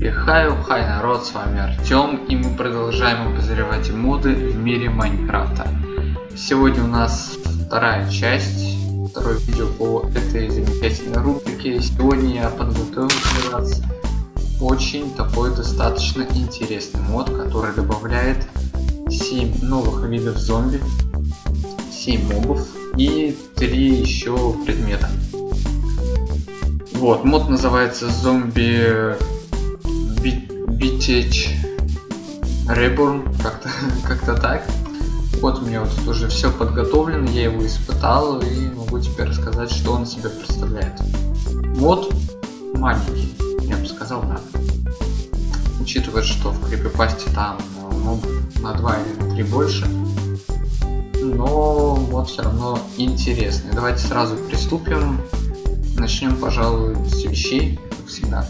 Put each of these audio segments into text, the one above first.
И хай, хай народ, с вами Артем, и мы продолжаем обозревать моды в мире Майнкрафта. Сегодня у нас вторая часть, второе видео по этой замечательной рубрике. Сегодня я подготовил для вас очень такой достаточно интересный мод, который добавляет 7 новых видов зомби, 7 мобов и 3 еще предмета. Вот, мод называется зомби Битеч Reborn, как-то как, -то, так. Вот у меня вот тут уже все подготовлено, я его испытал и могу теперь рассказать, что он себя представляет. Мод маленький, я бы сказал, да. Учитывая, что в крипипасте там ну, на 2 или на 3 больше, но вот все равно интересный. Давайте сразу приступим. Начнем, пожалуй, с вещей, как всегда.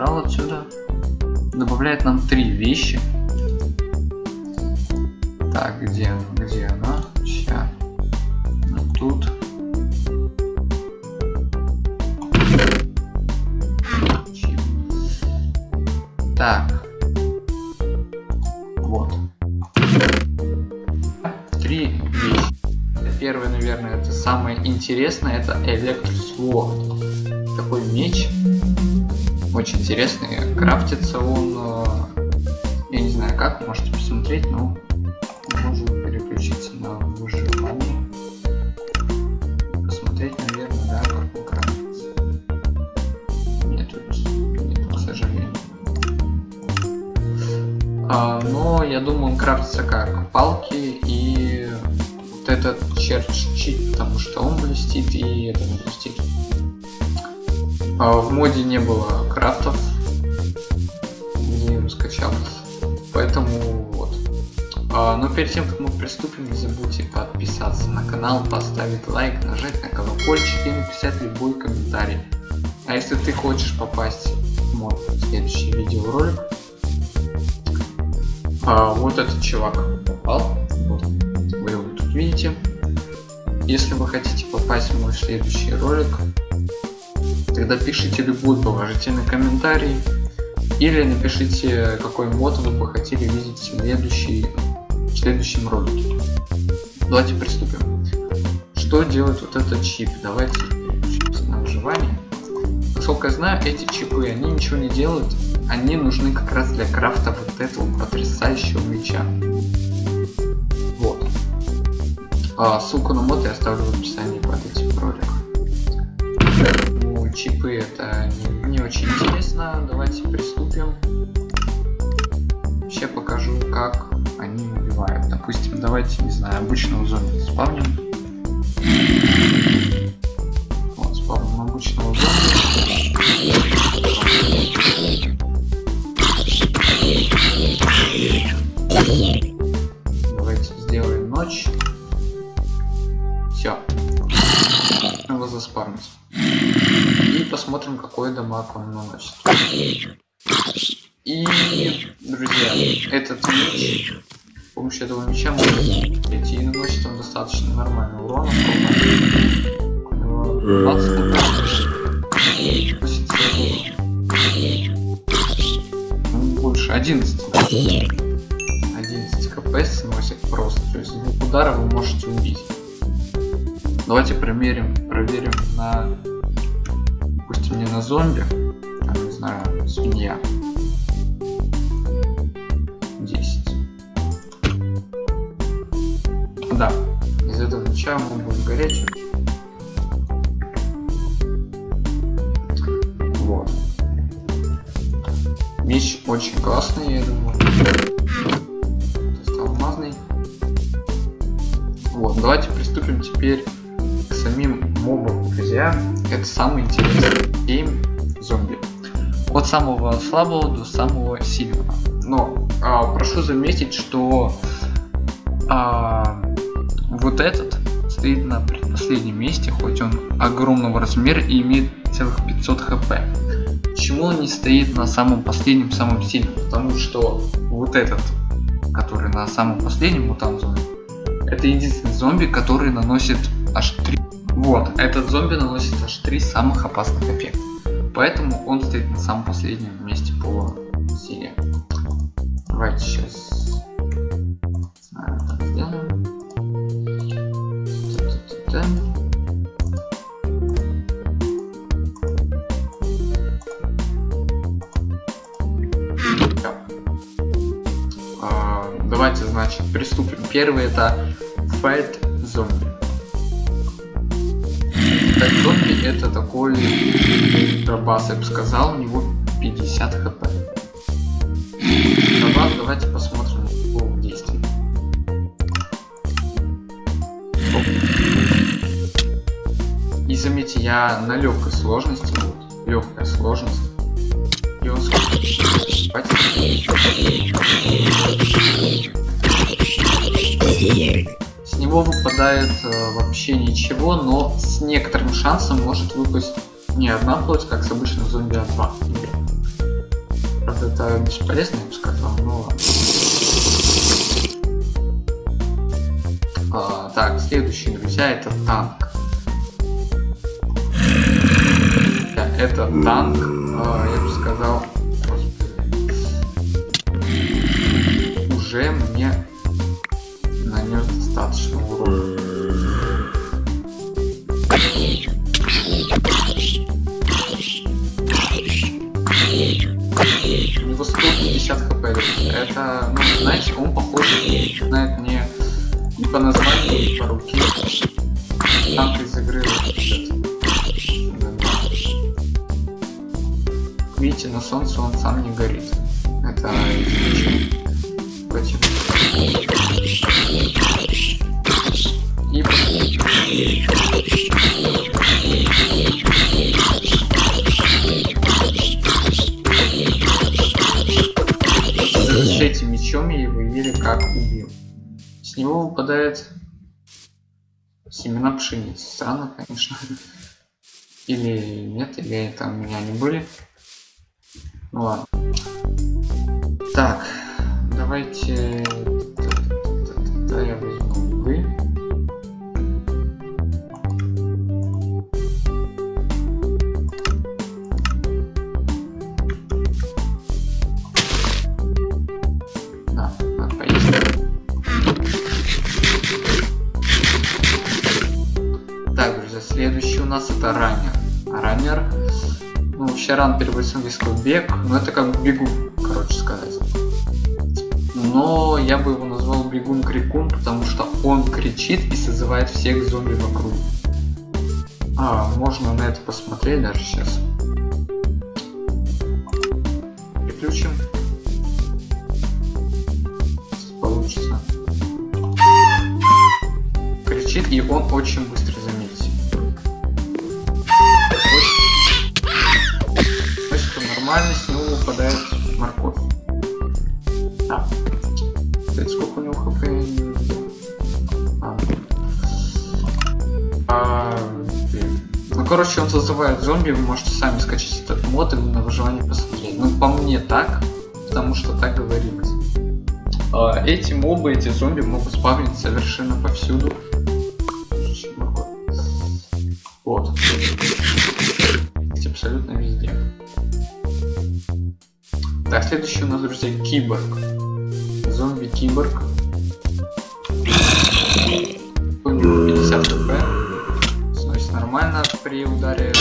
Забрал отсюда. Добавляет нам три вещи. Так, где она? Где она? Сейчас. Ну, тут. Так. первое, наверное, это самое интересное, это Электросворд. Такой меч. Очень интересный. Крафтится он, э, я не знаю как, можете посмотреть, но можно переключиться на выживание. Посмотреть, наверное, да, как он крафтится. Нет, нет, к сожалению. А, но я думаю, он крафтится как палки и этот черчит, потому что он блестит и это блестит. А в моде не было крафтов, не скачал, поэтому вот. А, но перед тем, как мы приступим, не забудьте подписаться на канал, поставить лайк, нажать на колокольчик и написать любой комментарий. А если ты хочешь попасть в мой следующий видеоролик, а, вот этот чувак попал, вот, вы его тут видите. Если вы хотите попасть в мой следующий ролик, тогда пишите любой положительный комментарий или напишите какой мод вы бы хотели видеть в, следующий, в следующем ролике. Давайте приступим. Что делает вот этот чип? Давайте переключимся на выживание. Насколько я знаю, эти чипы, они ничего не делают. Они нужны как раз для крафта вот этого потрясающего меча. А, ссылку на мод я оставлю в описании под этим роликом. Чипы это не, не очень интересно. Давайте приступим. Сейчас покажу, как они убивают. Допустим, давайте, не знаю, обычного зомби спавним. Вот, спавним обычного зомби. Дамаг он наносит. И, друзья, этот меч, с помощью этого меча можно прийти и наносит он достаточно нормальный урон. Ну, больше 11. 11 кп сносит просто. То есть двух удара вы можете убить. Давайте примерим, зомби, а не знаю, свинья. 10. Да, из этого меча мы будем горячим. Вот. Меч очень классный, я думаю. То алмазный. Вот, давайте приступим теперь самим мобам, друзья, это самый интересный гейм зомби. От самого слабого до самого сильного. Но а, прошу заметить, что а, вот этот стоит на предпоследнем месте, хоть он огромного размера и имеет целых 500 хп. Почему он не стоит на самом последнем, самом сильном? Потому что вот этот, который на самом последнем мутант зомби, это единственный зомби, который наносит аж 3 Вот, этот зомби наносит аж три самых опасных эффекта. Поэтому он стоит на самом последнем месте по силе. Давайте сейчас сделаем. Давайте, значит, приступим. Первый это Fight Zombie. Fight Zombie это такой дробас, я бы сказал, у него 50 хп. Дробас, давайте посмотрим его в действии. И заметьте, я на легкой сложности, вот, легкая сложность. Выпадает э, вообще ничего, но с некоторым шансом может выпасть не одна плоть, как с обычным зомби, а два. Правда, это бесполезно, я бы сказал, но. А, так, следующий, друзья, это танк. Это танк, а, я бы сказал, господи, уже мне по названию, по семена пшеницы. Странно, конечно. Или нет, или это у меня не были. Ну ладно. Так, давайте... переводится с английского бег, но это как бегун, короче сказать. Но я бы его назвал бегун крикун, потому что он кричит и созывает всех зомби вокруг. А, можно на это посмотреть даже сейчас. Переключим. Получится. Кричит и он очень быстро выпадает морковь. А, кстати, сколько у него хп. А. А, блин. ну, короче, он зазывает зомби, вы можете сами скачать этот мод и на выживание посмотреть. Ну, по мне так, потому что так говорилось. А, эти мобы, эти зомби могут спавнить совершенно повсюду. Следующий у нас, друзья, киборг. Зомби-киборг. У него 50 хп. Сносит нормально при ударе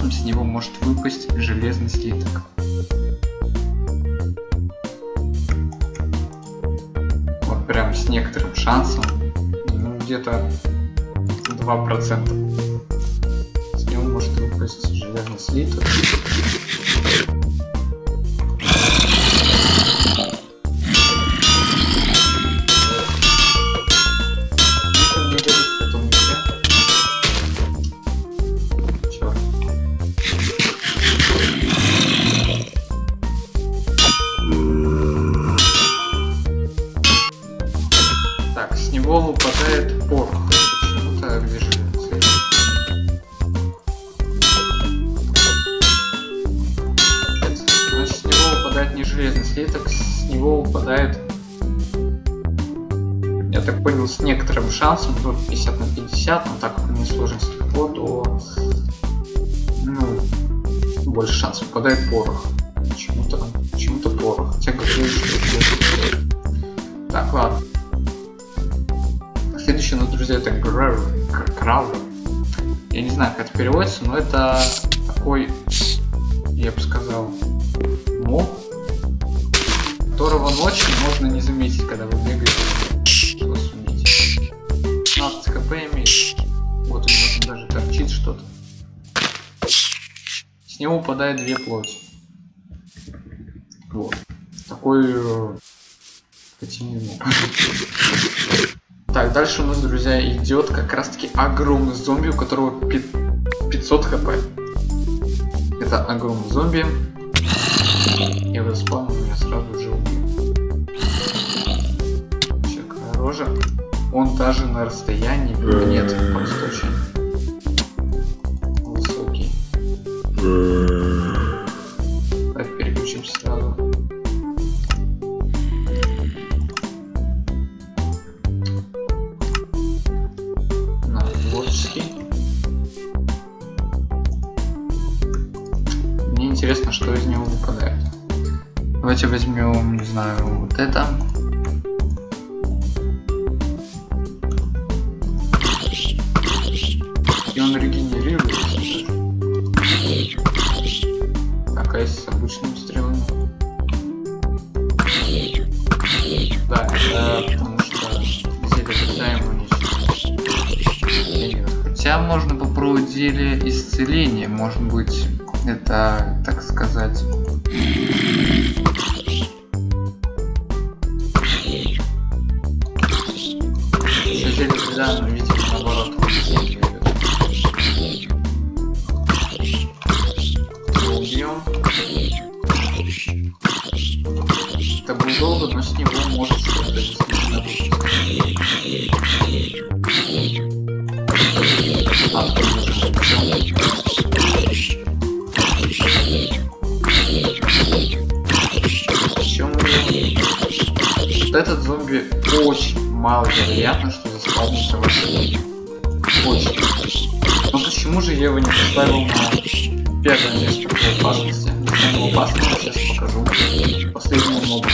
шансом с него может выпасть железный слиток. Вот прям с некоторым шансом. Ну, где-то 2%. С него может выпасть железный слиток. Слиток, с него выпадает я так понял, с некоторым шансом, тут 50 на 50, но так как не сложность легко, то ну, больше шансов выпадает порох. Почему-то почему-то порох. Хотя говорю, что это Так, ладно. Следующий у нас, друзья, это Граувер. Я не знаю, как это переводится, но это такой, я бы сказал, моб, которого ночью можно не заметить, когда вы бегаете. Его суметь. 15 хп имеет. Вот у него там даже торчит что-то. С него выпадает две плоти. Вот. Такой э, Так, дальше у нас, друзья, идет как раз таки огромный зомби, у которого 500 хп. Это огромный зомби. Я его спавнил, я сразу же убью. Чекая рожа. Он даже на расстоянии нет, просто очень высокий. Давайте переключимся сразу. На творческий. Мне интересно, что из него выпадает. Давайте возьмем, не знаю, вот это. И он а если с обычным стрелами? Да, это потому что зелье всегда ему Хотя можно попробовать зелье исцеления. Может быть, это, так сказать... Вот этот зомби очень маловероятно, что заспавнится в этом. Очень. Но почему же я его не поставил на первое место по опасности? Я его опасность сейчас покажу. Последнему мобу.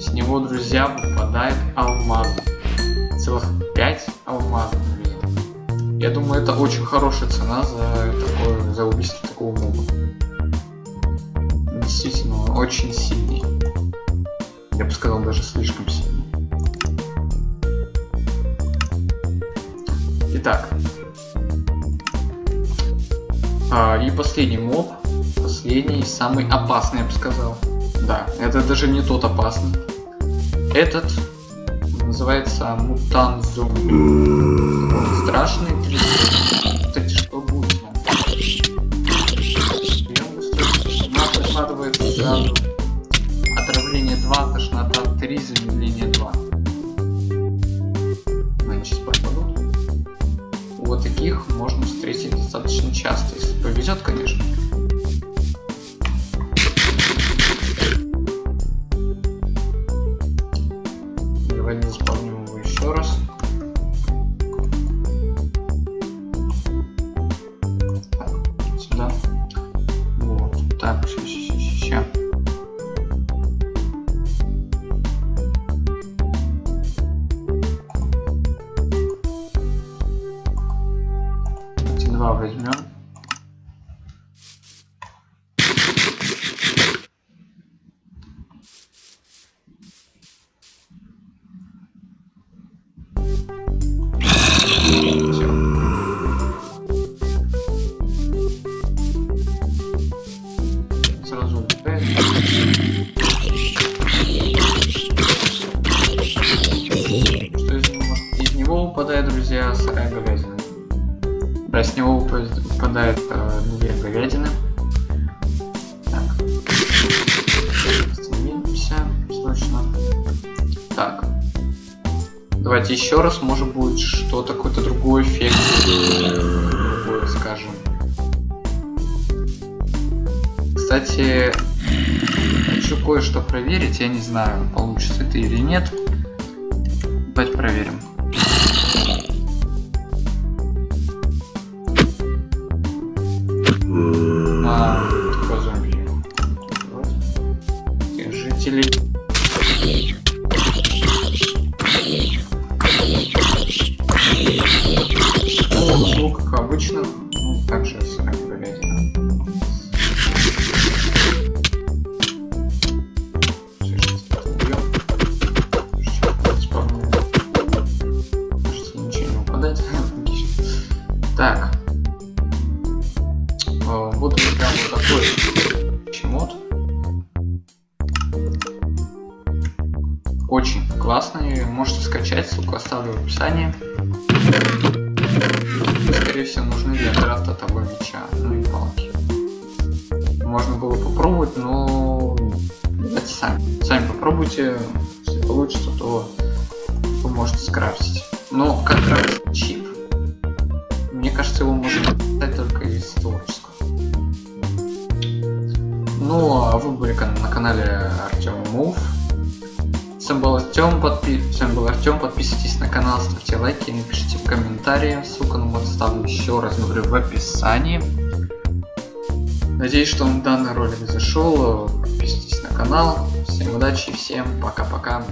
С него, друзья, выпадает алмаз. Это очень хорошая цена за такое, за убийство такого моба. Действительно, он очень сильный. Я бы сказал, даже слишком сильный. Итак. А, и последний моб. Последний, самый опасный, я бы сказал. Да, это даже не тот опасный. Этот называется. Он страшный. Кстати, что будет? Прием быстро. У нас прикладывается сразу отравление 2, тошнота 3, замедление 2. Они сейчас. Вот таких можно встретить достаточно часто, если повезет, конечно. С него выпадает выпадает э, две говядины. Так. Остановимся срочно. Так. Давайте еще раз, может будет что-то, какой-то проверить, я не знаю, получится это или нет. Давайте проверим. Описании. Скорее всего, нужны для крафта того меча, ну и палки. Можно было попробовать, но давайте сами. Сами попробуйте. Если получится, то вы можете скрафтить. Но как крафтить чип? Мне кажется, его можно достать только из творческого. Ну, а вы были на канале Артем Мув. Ставьте напишите в комментарии. Ссылку на мод ставлю еще раз, говорю, в описании. Надеюсь, что вам данный ролик зашел. Подписывайтесь на канал. Всем удачи, всем пока-пока.